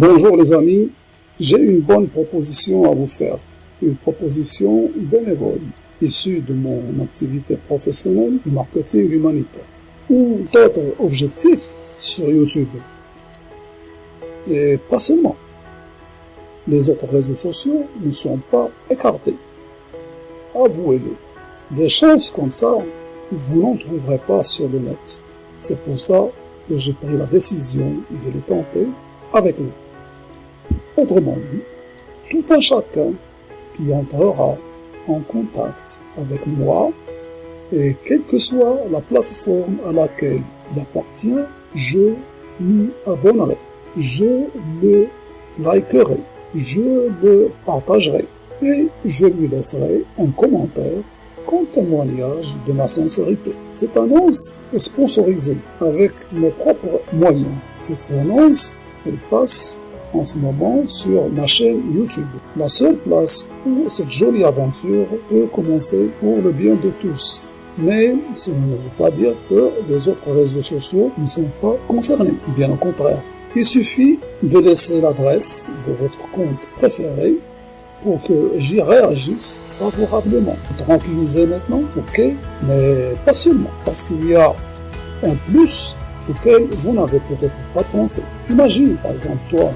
Bonjour les amis, j'ai une bonne proposition à vous faire. Une proposition bénévole, issue de mon activité professionnelle de marketing humanitaire. Ou d'autres objectifs sur YouTube. Et pas seulement. Les autres réseaux sociaux ne sont pas écartés. Avouez-le. Des chances comme ça, vous n'en trouverez pas sur le net. C'est pour ça que j'ai pris la décision de les tenter avec nous. Autrement dit, tout un chacun qui entrera en contact avec moi, et quelle que soit la plateforme à laquelle il appartient, je m'y abonnerai, je le likerai, je le partagerai, et je lui laisserai un commentaire comme témoignage de ma sincérité. Cette annonce est sponsorisée avec mes propres moyens. Cette annonce, elle passe en ce moment sur ma chaîne YouTube. La seule place où cette jolie aventure peut commencer pour le bien de tous. Mais cela ne veut pas dire que les autres réseaux sociaux ne sont pas concernés. Bien au contraire. Il suffit de laisser l'adresse de votre compte préféré pour que j'y réagisse favorablement. Tranquillisez maintenant, ok, mais pas seulement, parce qu'il y a un plus auquel vous n'avez peut-être pas pensé. Imagine, par exemple, toi,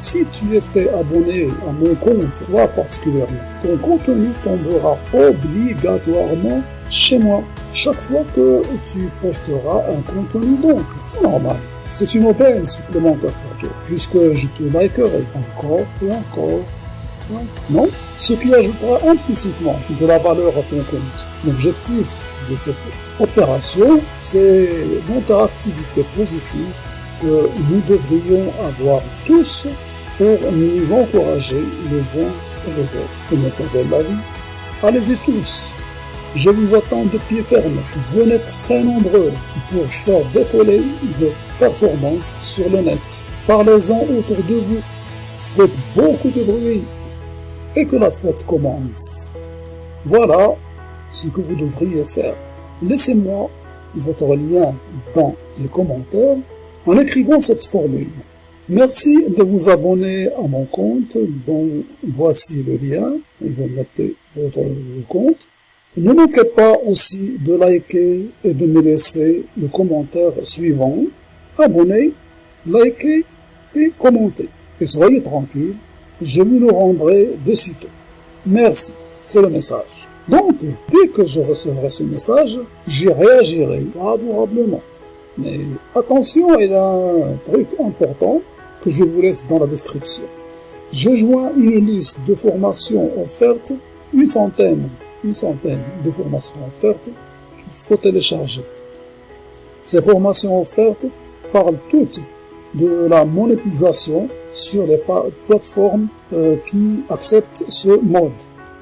si tu étais abonné à mon compte, toi particulièrement, ton contenu tombera obligatoirement chez moi chaque fois que tu posteras un contenu. Donc, c'est normal. C'est une aubaine supplémentaire pour toi, puisque je te likerai encore et encore non? Ce qui ajoutera implicitement de la valeur à ton compte. L'objectif de cette opération, c'est l'interactivité positive que nous devrions avoir tous pour nous encourager les uns et les autres. Et ne vie. Allez-y tous je vous attends de pied ferme. Venez très nombreux pour faire décoller vos performances sur le net. Parlez-en autour de vous. Faites beaucoup de bruit et que la fête commence. Voilà ce que vous devriez faire. Laissez-moi votre lien dans les commentaires en écrivant cette formule. Merci de vous abonner à mon compte, dont voici le lien, et vous mettez votre compte. Ne manquez pas aussi de liker et de me laisser le commentaire suivant. Abonnez, likez et commentez. Et soyez tranquille, je vous le rendrai de sitôt. Merci, c'est le message. Donc, dès que je recevrai ce message, j'y réagirai favorablement. Mais attention, il y a un truc important que je vous laisse dans la description. Je joins une liste de formations offertes, une centaine, une centaine de formations offertes qu'il faut télécharger. Ces formations offertes parlent toutes de la monétisation sur les plateformes euh, qui acceptent ce mode.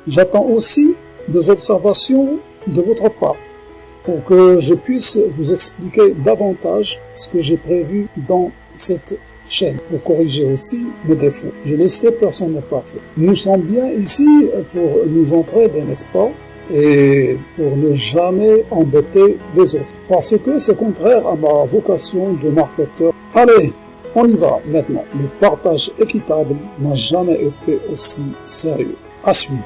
J'attends aussi des observations de votre part pour que je puisse vous expliquer davantage ce que j'ai prévu dans cette chaîne pour corriger aussi mes défauts. Je le sais, personne n'est parfait. Nous sommes bien ici pour nous entraider, n'est-ce pas et pour ne jamais embêter les autres. Parce que c'est contraire à ma vocation de marketeur. Allez, on y va maintenant. Le partage équitable n'a jamais été aussi sérieux. À suivre.